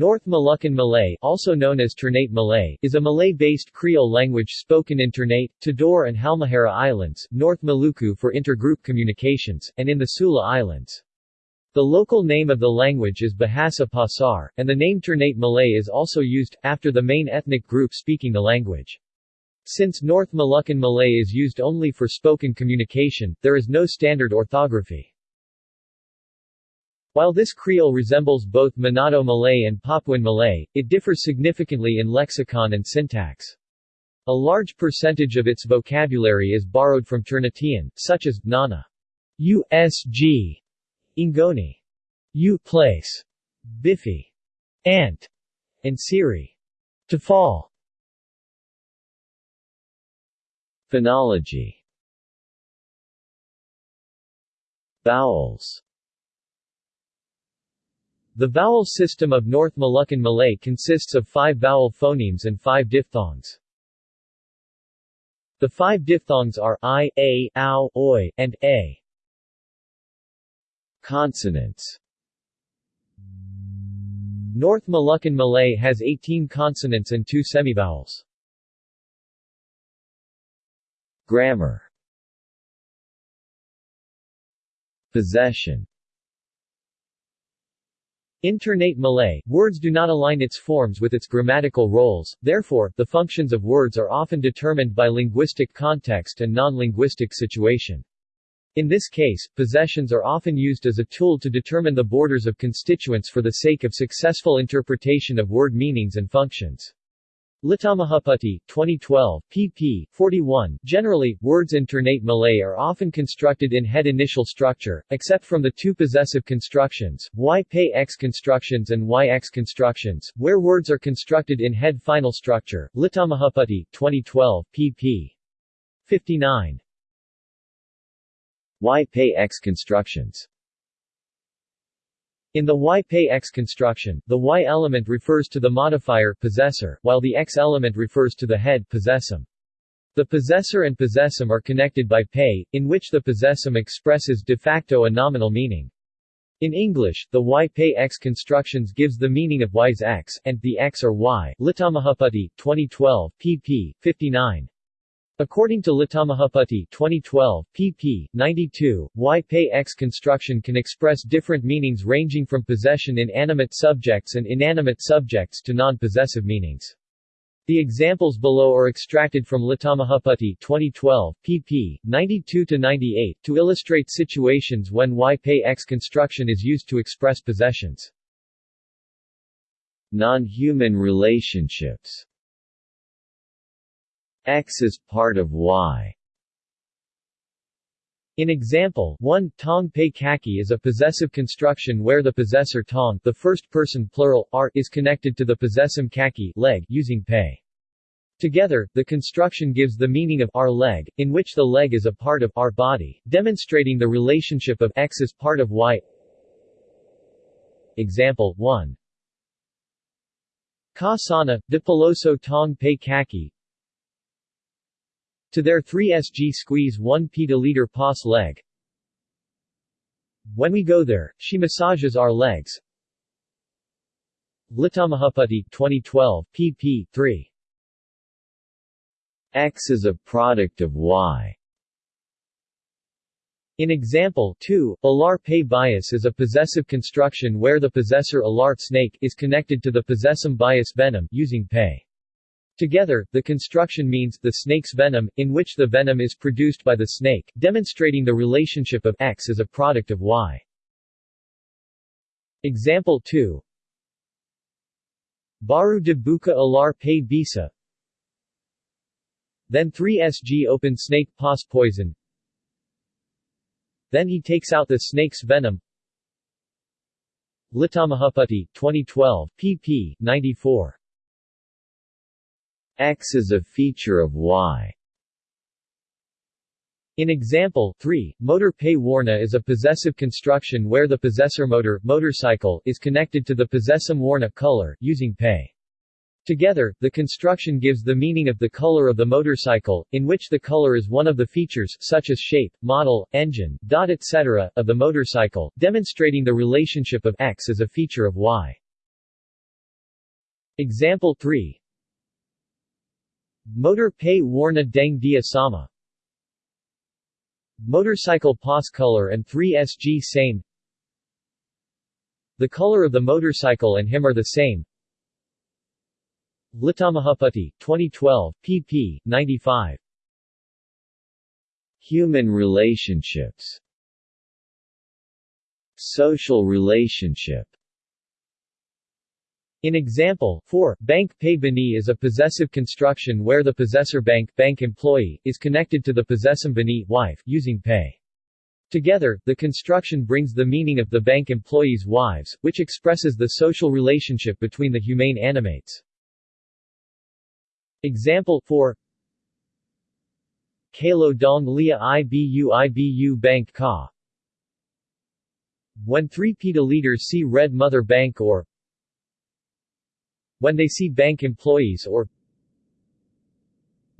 North Moluccan Malay also known as Ternate Malay is a Malay-based Creole language spoken in Ternate, Tidore and Halmahera Islands, North Maluku for intergroup communications, and in the Sula Islands. The local name of the language is Bahasa Pasar, and the name Ternate Malay is also used, after the main ethnic group speaking the language. Since North Moluccan Malay is used only for spoken communication, there is no standard orthography. While this Creole resembles both Manado Malay and Papuan Malay, it differs significantly in lexicon and syntax. A large percentage of its vocabulary is borrowed from Ternatean, such as, nana, usg, ingoni, u place, biffy, ant, and siri, to fall. Phonology Vowels the vowel system of North Moluccan Malay consists of five vowel phonemes and five diphthongs. The five diphthongs are i, a, ow, oi, and a. Consonants North Moluccan Malay has 18 consonants and two semivowels. Grammar Possession in Ternate Malay, words do not align its forms with its grammatical roles, therefore, the functions of words are often determined by linguistic context and non-linguistic situation. In this case, possessions are often used as a tool to determine the borders of constituents for the sake of successful interpretation of word meanings and functions. Litamahaputty, 2012, pp. 41. Generally, words in Ternate Malay are often constructed in head initial structure, except from the two possessive constructions, y pay x constructions and yx constructions, where words are constructed in head final structure. Litamahaputty, 2012, pp. 59. Y pay x constructions in the Y-Pay-X construction, the Y element refers to the modifier possessor, while the X element refers to the head possessum. The possessor and possessum are connected by pay, in which the possessum expresses de facto a nominal meaning. In English, the Y-Pay-X constructions gives the meaning of Y's X, and the X or Y. Litamahaputty, 2012, pp. 59. According to Litamahaputty 2012, pp. 92, Y-Pay-X construction can express different meanings ranging from possession in animate subjects and inanimate subjects to non-possessive meanings. The examples below are extracted from Litamahaputty 2012, pp. 92-98, to illustrate situations when Y-Pay-X construction is used to express possessions. Non-human relationships X is part of Y. In example, 1 tong pei kaki is a possessive construction where the possessor tong, the first person plural r is connected to the possessum kaki leg using pei. Together, the construction gives the meaning of our leg, in which the leg is a part of our body, demonstrating the relationship of x is part of y. Example 1 Ka sana, de peloso tong pei kaki to their 3sg squeeze 1 liter pos leg. When we go there, she massages our legs. Litamahaputty 2012, pp. 3. X is a product of Y. In example 2, alar pay bias is a possessive construction where the possessor alart snake is connected to the possessum bias venom using pay. Together, the construction means the snake's venom, in which the venom is produced by the snake, demonstrating the relationship of X as a product of Y. Example 2 Baru de buka alar pay bisa Then 3sg open snake pos poison Then he takes out the snake's venom Litamahaputty, 2012, pp. 94 X is a feature of Y. In example 3, motor pay warna is a possessive construction where the possessor motor motorcycle is connected to the possessum warna color using pay. Together, the construction gives the meaning of the color of the motorcycle, in which the color is one of the features such as shape, model, engine, dot etc. of the motorcycle, demonstrating the relationship of X as a feature of Y. Example 3 Motor pay warna deng dia sama. Motorcycle pas color and 3SG same. The color of the motorcycle and him are the same. Litamahaputty, 2012, pp. 95 Human relationships. Social relationship in example, 4, bank pay bani is a possessive construction where the possessor bank, bank employee, is connected to the possessum bani, wife, using pay. Together, the construction brings the meaning of the bank employees' wives, which expresses the social relationship between the humane animates. Example 4 Kalo dong lia ibu ibu bank ka When three PETA leaders see Red Mother Bank or when they see bank employees or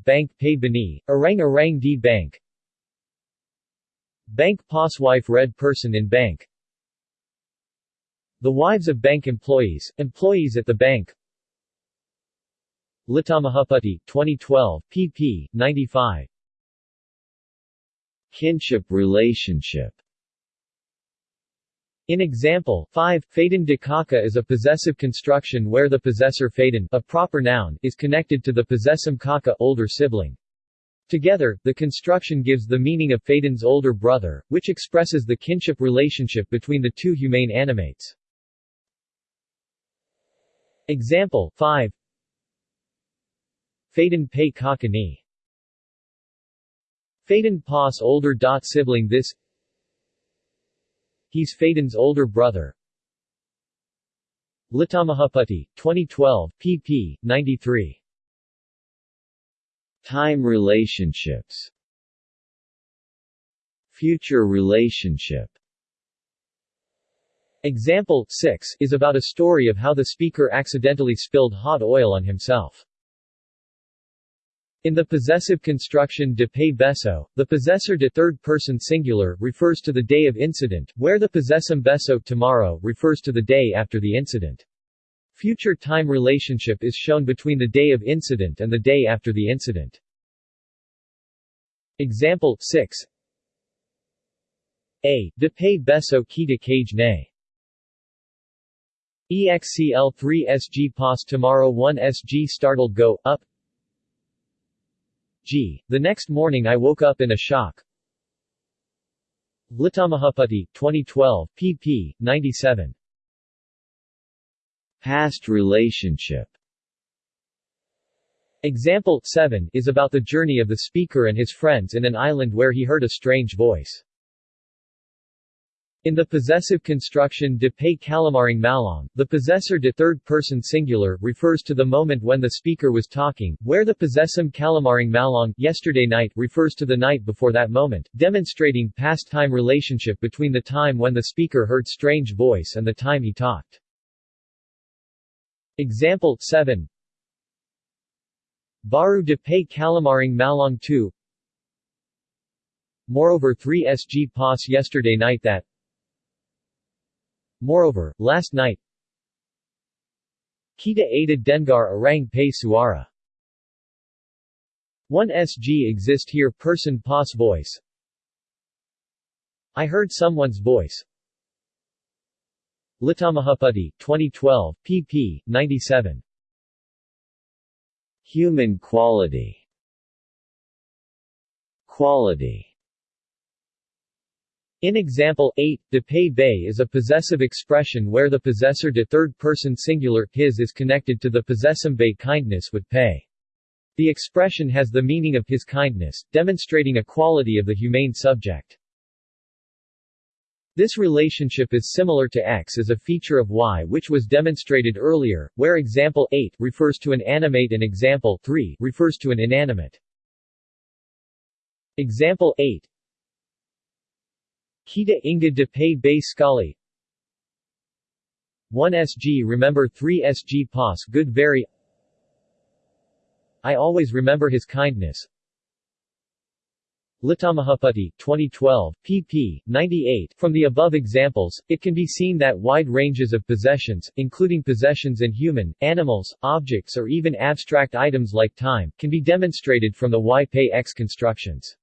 Bank pay bani, arang arang di bank. Bank wife red person in bank. The wives of bank employees, employees at the bank. Litamahaputty, 2012, pp. 95 Kinship relationship in example, 5, Faden de Kaka is a possessive construction where the possessor Faden, a proper noun, is connected to the possessum Kaka older sibling. Together, the construction gives the meaning of Faden's older brother, which expresses the kinship relationship between the two humane animates. Example 5 Faden pay Kakani Faden pas older dot sibling this He's Faden's older brother. Litamahaputty, 2012, pp. 93. Time relationships Future relationship Example 6 is about a story of how the speaker accidentally spilled hot oil on himself. In the possessive construction de pay beso, the possessor de third-person singular refers to the day of incident, where the possessum beso tomorrow refers to the day after the incident. Future time relationship is shown between the day of incident and the day after the incident. Example 6 A. De pay beso kita cage ne. EXCL 3 SG pos tomorrow 1 SG startled go, up G. The next morning I woke up in a shock. Litamahaputty, 2012, pp. 97. Past relationship Example 7 is about the journey of the speaker and his friends in an island where he heard a strange voice. In the possessive construction de pay calamaring malong, the possessor de third-person singular refers to the moment when the speaker was talking, where the possessum calamaring malong yesterday night refers to the night before that moment, demonstrating past-time relationship between the time when the speaker heard strange voice and the time he talked. Example 7 Baru de pay calamaring malong 2 Moreover 3 SG PAS yesterday night that Moreover, last night Kita Ada Dengar Arang Pay Suara. 1 SG exist here person pos voice. I heard someone's voice. Litamahaputty, 2012, pp. 97 Human quality. Quality in example 8, de pay bay is a possessive expression where the possessor de third-person singular, his is connected to the possessum bay kindness with pay. The expression has the meaning of his kindness, demonstrating a quality of the humane subject. This relationship is similar to X as a feature of Y which was demonstrated earlier, where example 8 refers to an animate and example 3 refers to an inanimate. Example 8 Kita Inga de Pay Bay Skali 1 SG Remember 3 SG Pos Good Very I always remember his kindness Litamahaputty, 2012, pp. 98. From the above examples, it can be seen that wide ranges of possessions, including possessions in human, animals, objects or even abstract items like time, can be demonstrated from the Y-Pay-X constructions.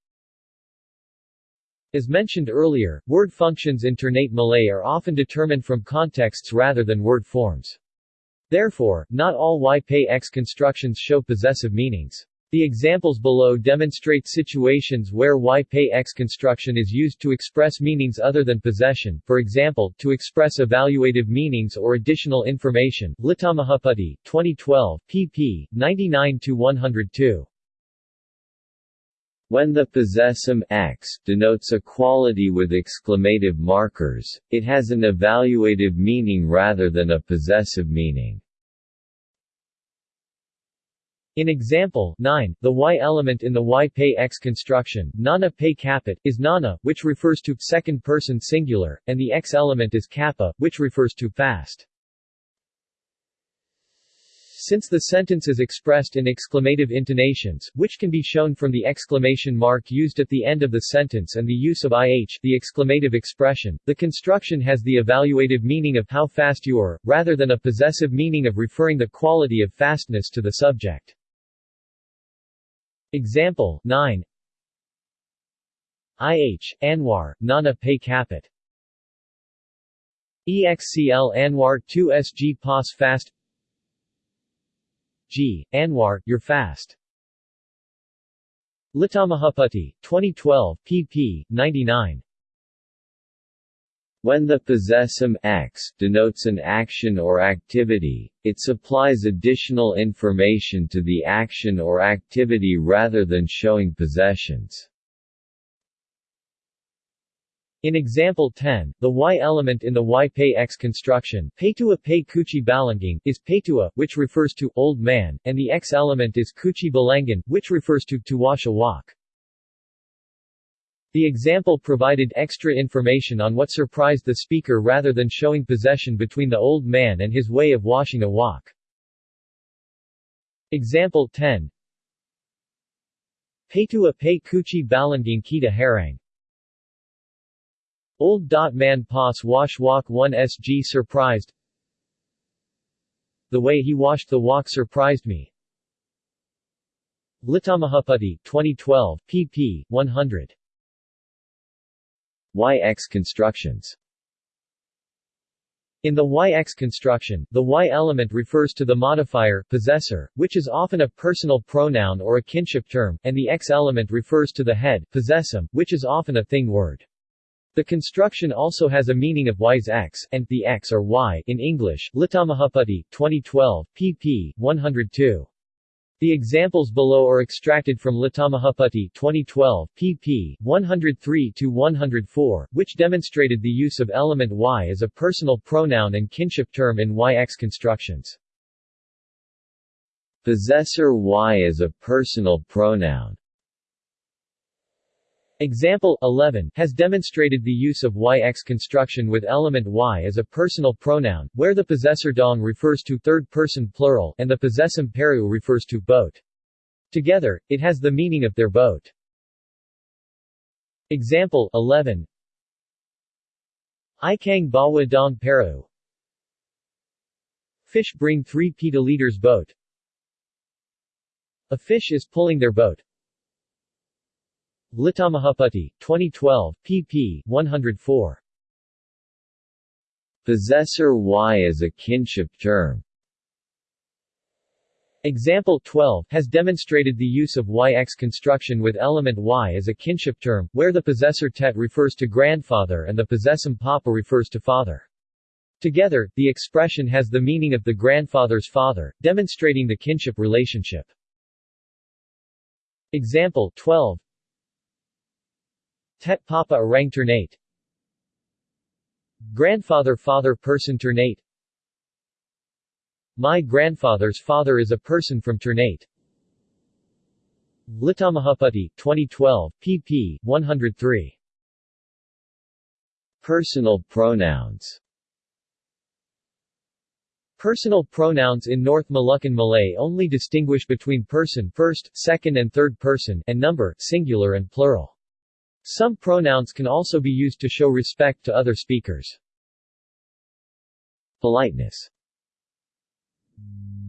As mentioned earlier, word functions in Ternate Malay are often determined from contexts rather than word forms. Therefore, not all Y-Pay-X constructions show possessive meanings. The examples below demonstrate situations where Y-Pay-X construction is used to express meanings other than possession, for example, to express evaluative meanings or additional information. Litamahaputty, 2012, pp. 99-102. When the possessum x denotes a quality with exclamative markers, it has an evaluative meaning rather than a possessive meaning. In example 9, the y element in the y-pay-x construction, nana pay capit, is nana, which refers to second person singular, and the x element is kappa, which refers to fast. Since the sentence is expressed in exclamative intonations, which can be shown from the exclamation mark used at the end of the sentence and the use of ih the exclamative expression, the construction has the evaluative meaning of how fast you are, rather than a possessive meaning of referring the quality of fastness to the subject. Example 9 IH, Anwar, Nana Pay Capit EXCL Anwar 2 SG PAS Fast G. Anwar, You're Fast Litamahaputty, 2012, pp. 99 when the possessum x denotes an action or activity, it supplies additional information to the action or activity rather than showing possessions. In example 10, the y element in the y-pay-x construction peitua pay kuchi balangang, is peitua, which refers to old man, and the x element is kuchi balangan, which refers to tuwasha walk. The example provided extra information on what surprised the speaker rather than showing possession between the old man and his way of washing a wok. Example 10 Peitua pay kuchi balanging kita harang Old dot man pas wash walk 1 sg surprised The way he washed the walk surprised me. Litamahaputty, 2012, pp. 100. YX constructions in the YX construction, the Y element refers to the modifier possessor, which is often a personal pronoun or a kinship term, and the X element refers to the head possessum, which is often a thing word. The construction also has a meaning of Y's X, and the X or Y in English. Litamahaputty, 2012, pp. 102. The examples below are extracted from Litamahaputty 2012, pp. 103-104, which demonstrated the use of element y as a personal pronoun and kinship term in YX constructions. Possessor y as a personal pronoun Example 11 has demonstrated the use of YX construction with element Y as a personal pronoun, where the possessor dong refers to third-person plural and the possessum peru refers to boat. Together, it has the meaning of their boat. Example 11 Ikang bawa dong peru Fish bring 3 petaliters boat. A fish is pulling their boat. Litamahaputty, 2012, pp. 104. Possessor Y as a kinship term Example 12 has demonstrated the use of YX construction with element Y as a kinship term, where the possessor tet refers to grandfather and the possessum papa refers to father. Together, the expression has the meaning of the grandfather's father, demonstrating the kinship relationship. Example 12 Tet Papa Orang Ternate Grandfather Father Person Ternate My grandfather's father is a person from Ternate. Litamahaputty, 2012, pp. 103. Personal pronouns Personal pronouns in North Moluccan Malay only distinguish between person first, second and third person and number singular and plural. Some pronouns can also be used to show respect to other speakers. Politeness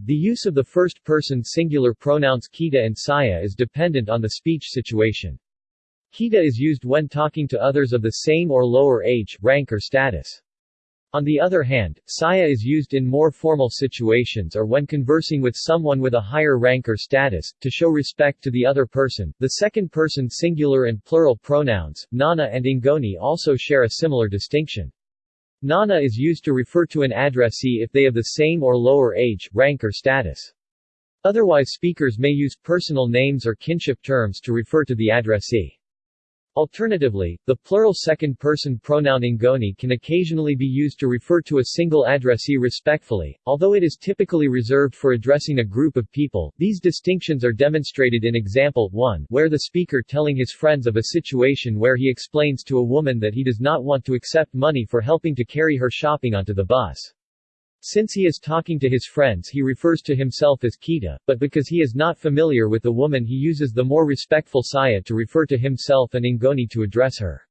The use of the first-person singular pronouns kita and saya is dependent on the speech situation. Kita is used when talking to others of the same or lower age, rank or status. On the other hand, saya is used in more formal situations or when conversing with someone with a higher rank or status, to show respect to the other person. The second person singular and plural pronouns, nana and ingoni also share a similar distinction. Nana is used to refer to an addressee if they have the same or lower age, rank or status. Otherwise speakers may use personal names or kinship terms to refer to the addressee. Alternatively, the plural second-person pronoun ingoni can occasionally be used to refer to a single addressee respectfully, although it is typically reserved for addressing a group of people. These distinctions are demonstrated in example 1, where the speaker telling his friends of a situation where he explains to a woman that he does not want to accept money for helping to carry her shopping onto the bus. Since he is talking to his friends he refers to himself as Kita, but because he is not familiar with the woman he uses the more respectful Saya to refer to himself and Ingoni to address her.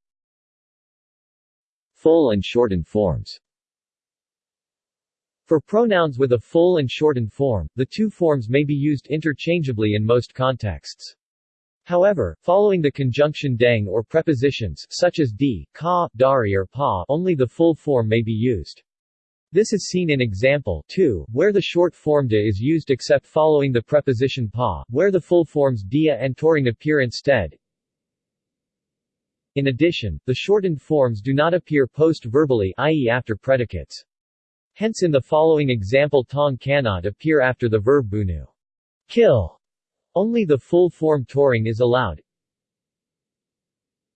Full and shortened forms For pronouns with a full and shortened form, the two forms may be used interchangeably in most contexts. However, following the conjunction dang or prepositions such as di, ka, dari or pa, only the full form may be used. This is seen in example 2, where the short form de is used except following the preposition pa, where the full forms dia and toring appear instead. In addition, the shortened forms do not appear post-verbally i.e. after predicates. Hence in the following example tong cannot appear after the verb bunu. Kill. Only the full form toring is allowed.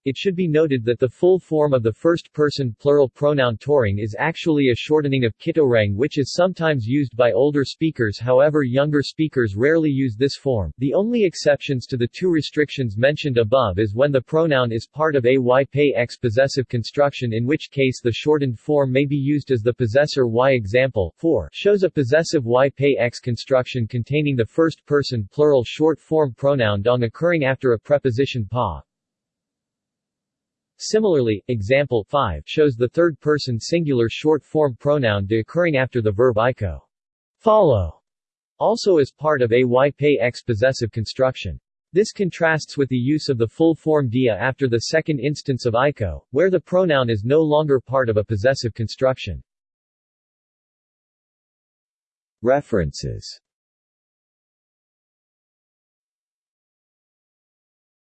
It should be noted that the full form of the first-person plural pronoun toring is actually a shortening of kitorang which is sometimes used by older speakers however younger speakers rarely use this form. The only exceptions to the two restrictions mentioned above is when the pronoun is part of a y pay x possessive construction in which case the shortened form may be used as the possessor y example 4 shows a possessive y pay x construction containing the first-person plural short form pronoun dong occurring after a preposition pa, Similarly, example 5 shows the third-person singular short-form pronoun de occurring after the verb iko. Follow also as part of a pay x possessive construction. This contrasts with the use of the full form dia after the second instance of iko, where the pronoun is no longer part of a possessive construction. References